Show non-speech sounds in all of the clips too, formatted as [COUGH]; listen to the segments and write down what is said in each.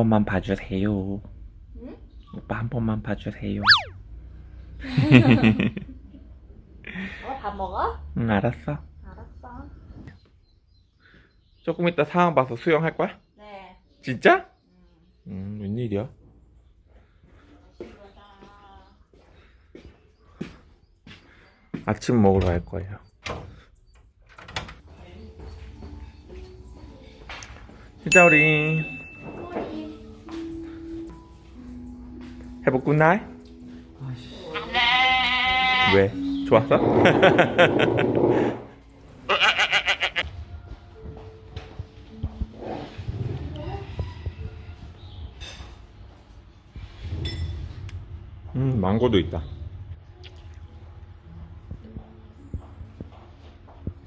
번만 봐주세요. 응? 오빠 한 번만 봐주세요. [LAUGHS] 어, 밥 먹어? 응, 알았어. 알았어. 조금 이따 상황 봐서 수영할 거야? 네. 진짜? 음. 음, 웬일이야? 아침 먹으러 갈 거예요. 진짜 우리 해보 굿나잇? 왜? 좋았어? [LAUGHS] 음, 망고도 있다.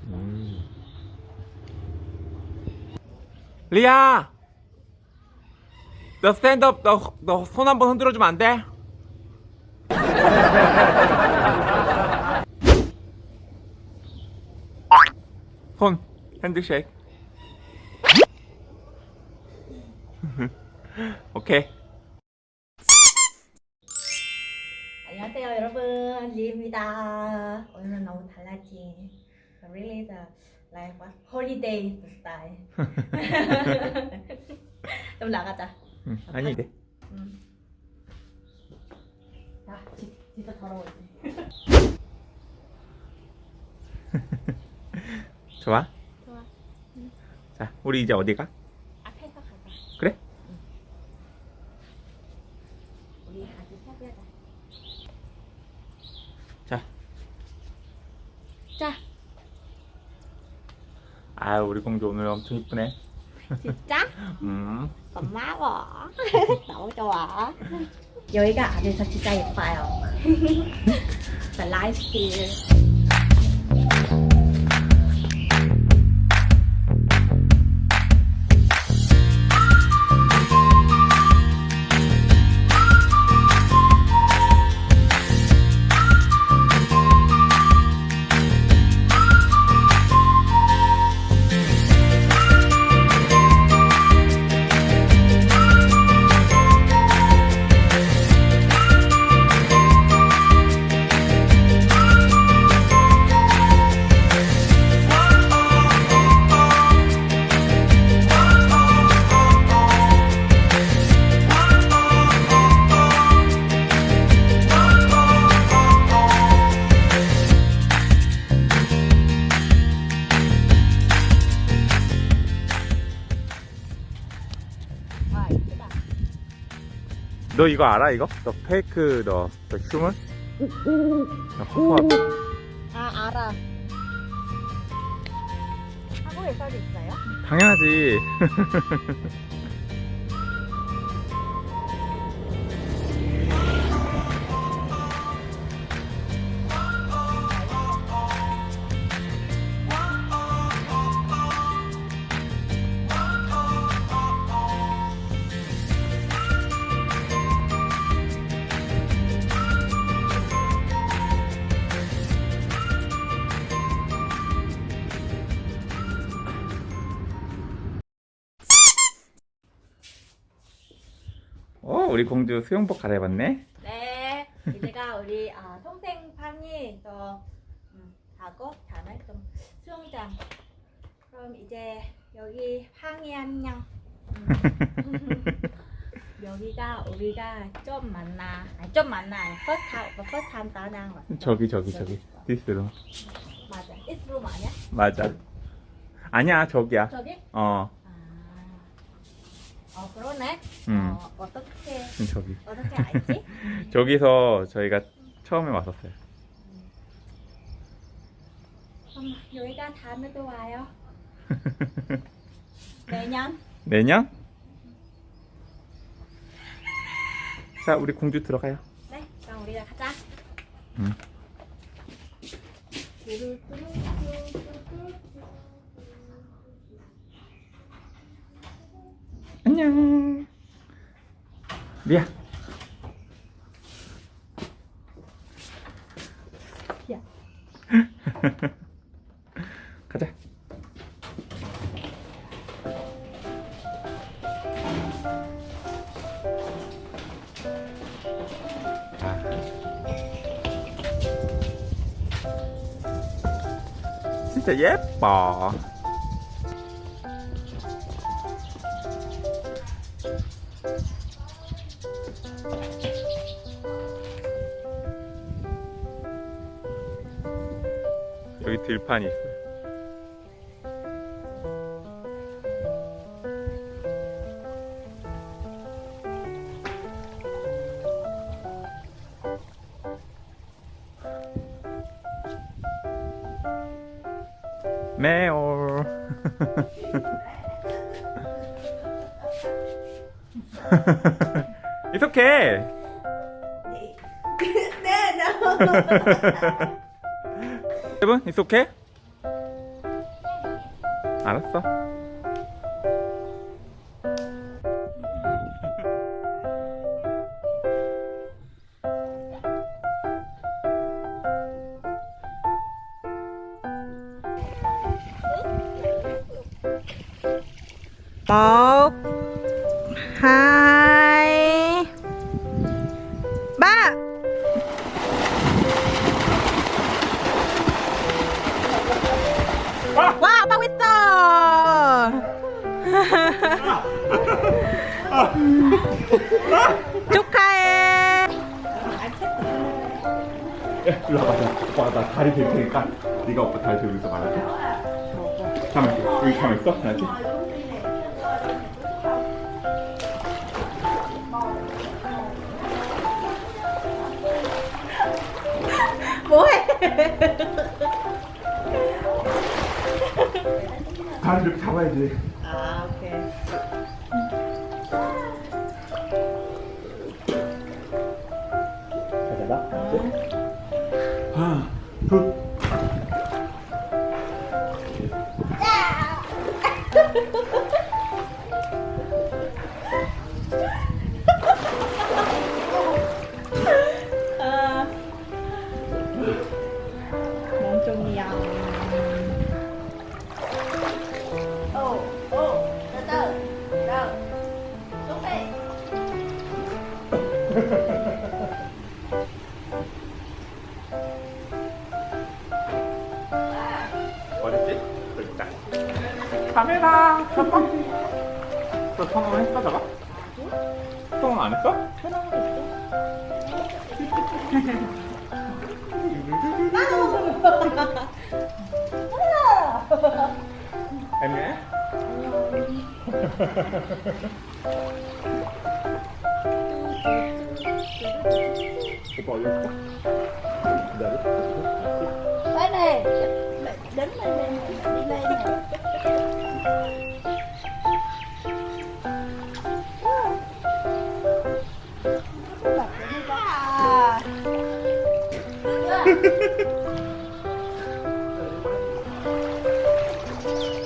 음. 리아! 너 스탠드업, 너, 너 손 한번 흔들어 주면 안 돼? [LAUGHS] 손, 핸드쉐이크. [LAUGHS] 오케이. 안녕하세요 여러분 리입니다 오늘은 너무 달라진 really the like what holiday style [LAUGHS] 좀 나가자 응, 아니, 돼. 음. 야 지, 진짜 더러워지 [LAUGHS] 좋아? 좋아 자, 우리 이제 어디 가? 앞에서 가자 그래? 우리 아주 사귀자 자. 자 아, 우리 공주 오늘 엄청 이쁘네. 진짜? [LAUGHS] 음. 고마워 [LAUGHS] 너무 좋아. 여기가 안에서 진짜 예뻐요. The life here 너 이거 알아, 이거? 너 페이크, 너, 너 휴먼? 너 허허. 아 알아 한국에서도 있어요? 당연하지. [LAUGHS] 우리 공주 수영복 갈아입었네. 네 이제가 우리 아, 동생 방이 또 음, 하고 다음에 좀 수영장 그럼 이제 여기 방이 안녕 음. [LAUGHS] 여기가 우리가 좀 만나 아니 좀 만나 first time first time 따랑 왔어 저기, 저기, 저기. 디스로. 맞아 room 아니야? 맞아. 아니야, 저기야. 저기? 어, 아, 어 그러네 음. 어, 어떻게 저기. 어떻게 알지? [LAUGHS] 저기서 저희가 처음에 왔었어요. 그럼 여기가 다음에도 와요 [LAUGHS] 매년 내년? 자, 우리 공주 들어가요. 네, 그럼 우리가 가자. 응. 안녕. 리아 리아 [LAUGHS] 가자. 진짜 예뻐. 여기 들판이 있어요. 매올. [LAUGHS] It's okay. 네, no. 여러분, it's okay? 알았어. 축하해 일로 와봐. 오빠 나 다리 들 테니까 네가 오빠 다리 들고 있어 말아줘. 가만 있어. 여기 가만 있어. 알았지? 뭐해 다리 이렇게 잡아야지. 아 오케이 카메라 첫 번째. 너 성공 했어 저거? 성공 안 했어? 애매해? 오빠 어디 갔어? 기다려. đây đứng lên lên đi lên nè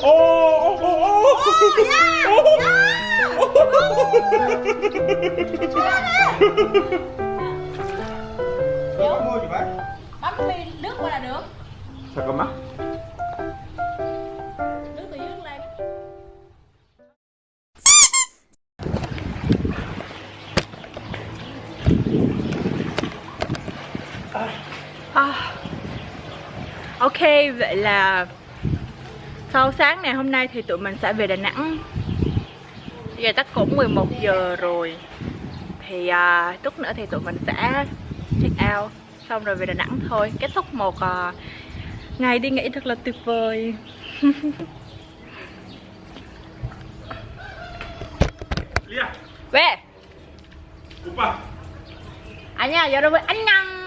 Oh, oh, oh, oh. Oh. Yeah. Oh. Có mưa gì bác? Bấm nước qua là được. Sao có mắt? Ok, vậy là sau sáng ngày hôm nay thì tụi mình sẽ về Đà Nẵng. Giờ tắt cũng 11 giờ rồi. Thì à, chút nữa thì tụi mình sẽ check out Xong rồi về Đà Nẵng thôi. Kết thúc một à, ngày đi nghỉ thật là tuyệt vời. Về. Anh à nha, giờ đâu với anh nhăng